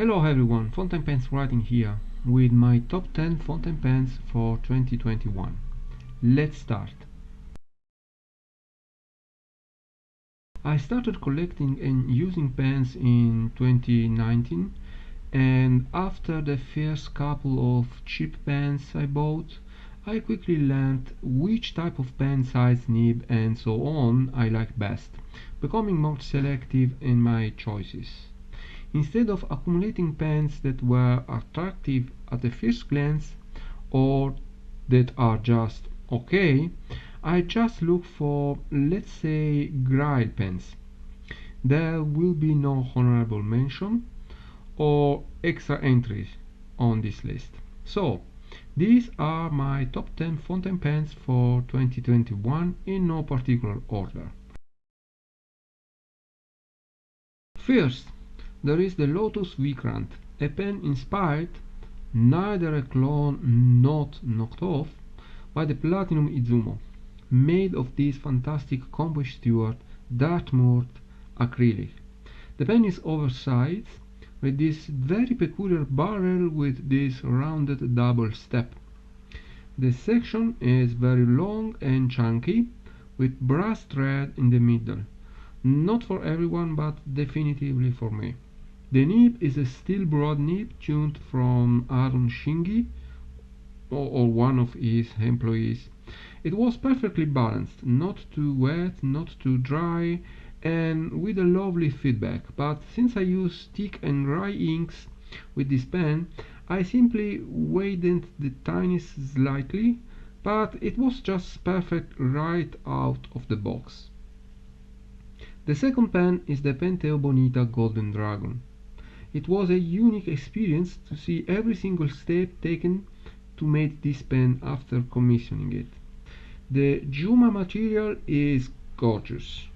Hello everyone, Fountain Pens writing here with my top 10 fountain pens for 2021. Let's start. I started collecting and using pens in 2019 and after the first couple of cheap pens I bought, I quickly learned which type of pen size, nib and so on I like best, becoming more selective in my choices. Instead of accumulating pens that were attractive at the first glance or that are just okay, I just look for, let's say, Grail pens. There will be no honorable mention or extra entries on this list. So, these are my top 10 fountain pens for 2021 in no particular order. First, there is the Lotus Vikrant, a pen inspired, neither a clone nor knocked off, by the Platinum Izumo, made of this fantastic Conway Stewart Dartmouth acrylic. The pen is oversized, with this very peculiar barrel with this rounded double step. The section is very long and chunky, with brass thread in the middle. Not for everyone, but definitively for me. The nib is a steel broad nib tuned from Aaron Shingi or, one of his employees. It was perfectly balanced, not too wet, not too dry, and with a lovely feedback. But since I use thick and dry inks with this pen, I simply widened the tiniest slightly, but it was just perfect right out of the box. The second pen is the Pentel Bonita Golden Dragon. It was a unique experience to see every single step taken to make this pen after commissioning it. The Juma material is gorgeous.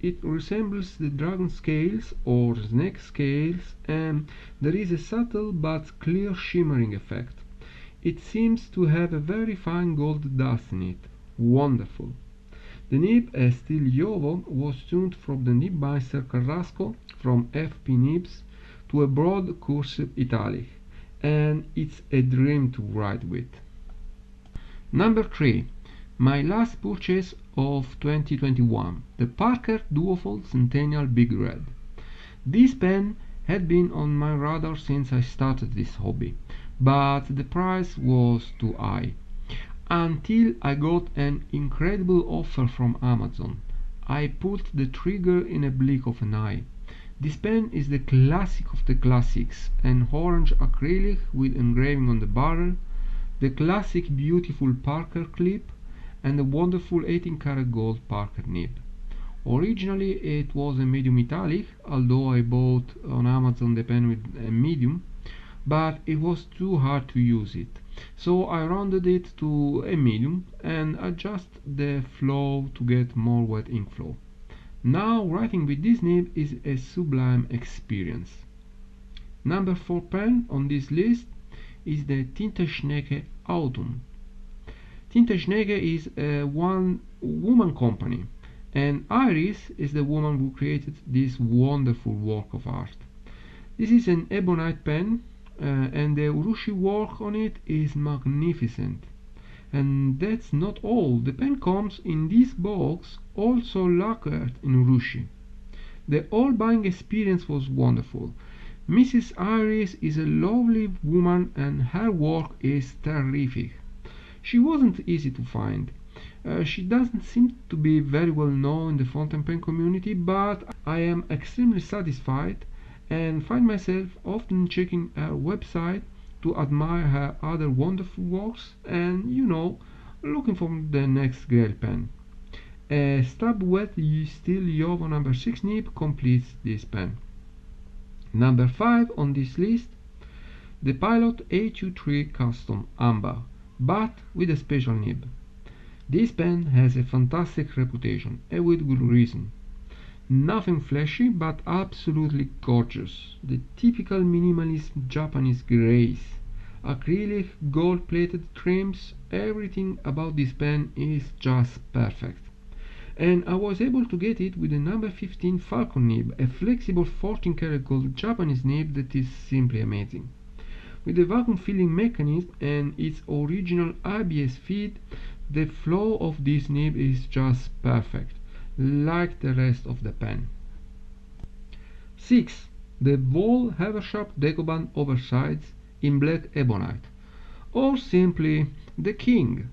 It resembles the dragon scales or snake scales and there is a subtle but clear shimmering effect. It seems to have a very fine gold dust in it. Wonderful. The nib, a steel JoWo, was tuned from the nibmeister Carrasco from FP Nibs to a broad cursive italic and it's a dream to write with. Number 3. My last purchase of 2021, the Parker Duofold Centennial Big Red. This pen had been on my radar since I started this hobby, but the price was too high. Until I got an incredible offer from Amazon. I pulled the trigger in a blink of an eye. This pen is the classic of the classics, an orange acrylic with engraving on the barrel, the classic beautiful Parker clip, and a wonderful 18 karat gold Parker nib. Originally it was a medium metallic, although I bought on Amazon the pen with a medium, but it was too hard to use it. So I rounded it to a medium and adjust the flow to get more wet ink flow. Now writing with this nib is a sublime experience. Number 4 pen on this list is the Tinteschnecke Autumn. Tinteschnecke is a one woman company and Iris is the woman who created this wonderful work of art. This is an ebonite pen uh, and the urushi work on it is magnificent. And that's not all. The pen comes in this box also lacquered in urushi. The whole buying experience was wonderful. Mrs. Iris is a lovely woman and her work is terrific. She wasn't easy to find. Uh, she doesn't seem to be very well known in the fountain pen community, but I am extremely satisfied and find myself often checking her website to admire her other wonderful works and, you know, looking for the next Grail pen. A stab wet steel JoWo number 6 nib completes this pen. Number 5 on this list, the Pilot 823 Custom Amber, but with a special nib. This pen has a fantastic reputation, and with good reason. Nothing flashy, but absolutely gorgeous. The typical minimalist Japanese grace. Acrylic, gold-plated trims, everything about this pen is just perfect. and I was able to get it with the number 15 Falcon nib, a flexible 14 karat gold Japanese nib that is simply amazing. With the vacuum filling mechanism and its original ABS feed, the flow of this nib is just perfect, like the rest of the pen. 6. The Wahl-Eversharp Decoband Oversize in black ebonite, or simply the King.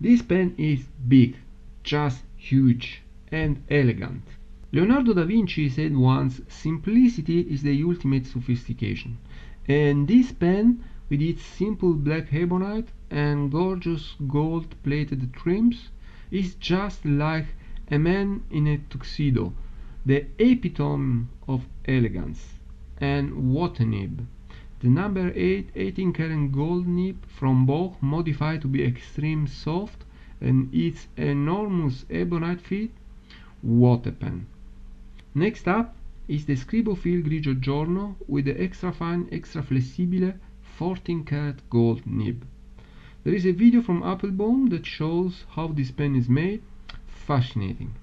This pen is big, just huge and elegant. Leonardo da Vinci said once, simplicity is the ultimate sophistication. And this pen, with its simple black ebonite and gorgeous gold-plated trims, is just like a man in a tuxedo, the epitome of elegance. And what a nib! The number 8 18 karat gold nib from Bock modified to be extreme soft and its enormous ebonite feet, what a pen! Next up is the Scribo Feel Grigio Giorno with the extra fine, extra flessibile 14 karat gold nib. There is a video from Appelboom that shows how this pen is made. Fascinating.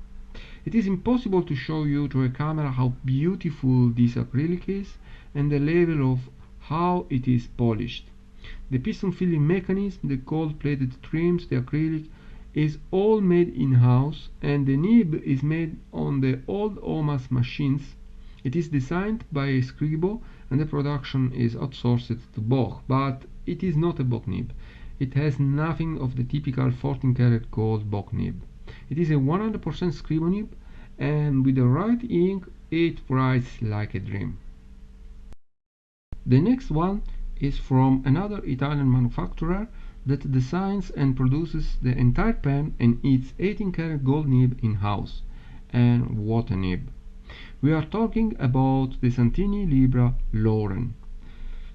It is impossible to show you to a camera how beautiful this acrylic is and the level of how it is polished. The piston filling mechanism, the gold-plated trims, the acrylic is all made in-house and the nib is made on the old OMAS machines. It is designed by Scribo and the production is outsourced to Bock, but it is not a Bock nib. It has nothing of the typical 14 karat gold Bock nib. It is a 100% Scribo nib and with the right ink it writes like a dream. The next one is from another Italian manufacturer that designs and produces the entire pen and its 18 karat gold nib in-house. And what a nib! We are talking about the Santini Libra Lauren.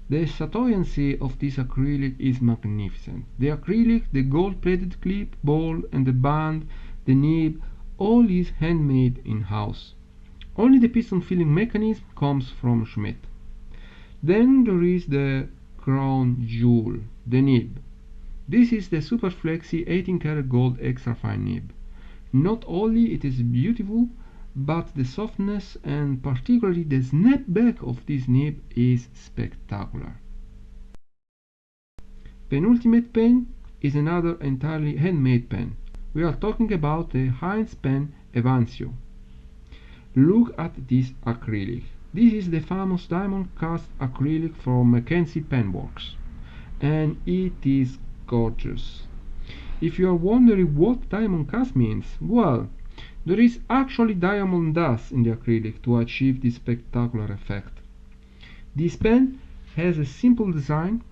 The chatoyancy of this acrylic is magnificent. The acrylic, the gold-plated clip, ball and the band, the nib, all is handmade in-house. Only the piston filling mechanism comes from Schmidt. Then there is the crown jewel, the nib. This is the Super Flexi 18 karat gold extra fine nib. Not only it is beautiful, but the softness and particularly the snapback of this nib is spectacular. Penultimate pen is another entirely handmade pen. We are talking about the Heinz pen Evancio. Look at this acrylic. This is the famous diamond cast acrylic from Mackenzie Penworks and it is gorgeous. If you are wondering what diamond cast means, well, there is actually diamond dust in the acrylic to achieve this spectacular effect. This pen has a simple design,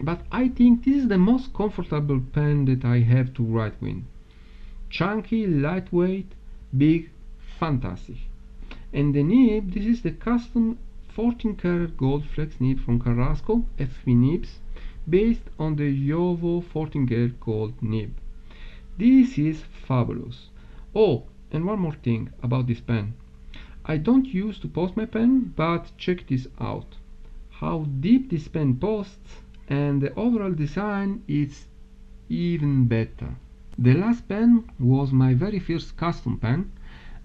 but I think this is the most comfortable pen that I have to write with. Chunky, lightweight, big, fantastic. And the nib this is the custom 14 karat gold flex nib from Carrasco FP nibs based on the Jowo 14 karat gold nib. This is fabulous. Oh and one more thing about this pen. I don't use to post my pen but check this out. How deep this pen posts and the overall design is even better the last pen was my very first custom pen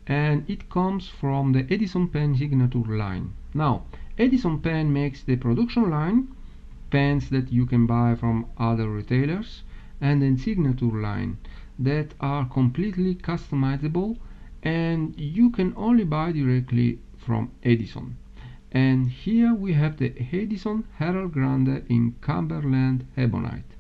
and it comes from the Edison pen signature line. Now, Edison pen makes the production line, pens that you can buy from other retailers, and then signature line that are completely customizable and you can only buy directly from Edison. And here we have the Edison Herald Grande in Cumberland Ebonite.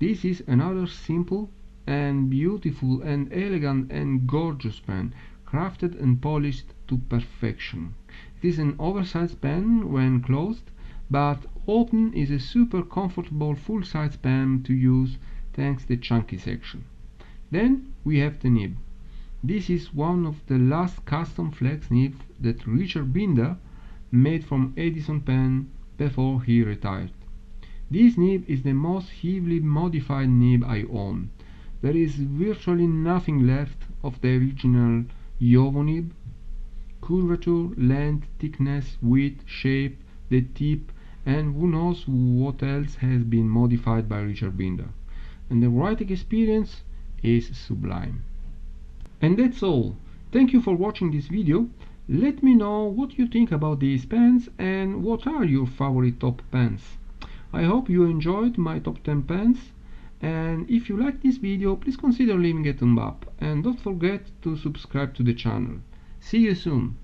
This is another simple and beautiful and elegant and gorgeous pen crafted and polished to perfection. It is an oversized pen when closed, but open is a super comfortable full-size pen to use thanks to the chunky section. Then we have the nib. This is one of the last custom flex nib that Richard Binder made from Edison pen before he retired. This nib is the most heavily modified nib I own. There is virtually nothing left of the original Jowo nib, curvature, length, thickness, width, shape, the tip, and who knows what else has been modified by Richard Binder. And the writing experience is sublime. And that's all. Thank you for watching this video. Let me know what you think about these pens and what are your favorite top pens. I hope you enjoyed my top 10 pens and if you like this video please consider leaving a thumb up and don't forget to subscribe to the channel. See you soon.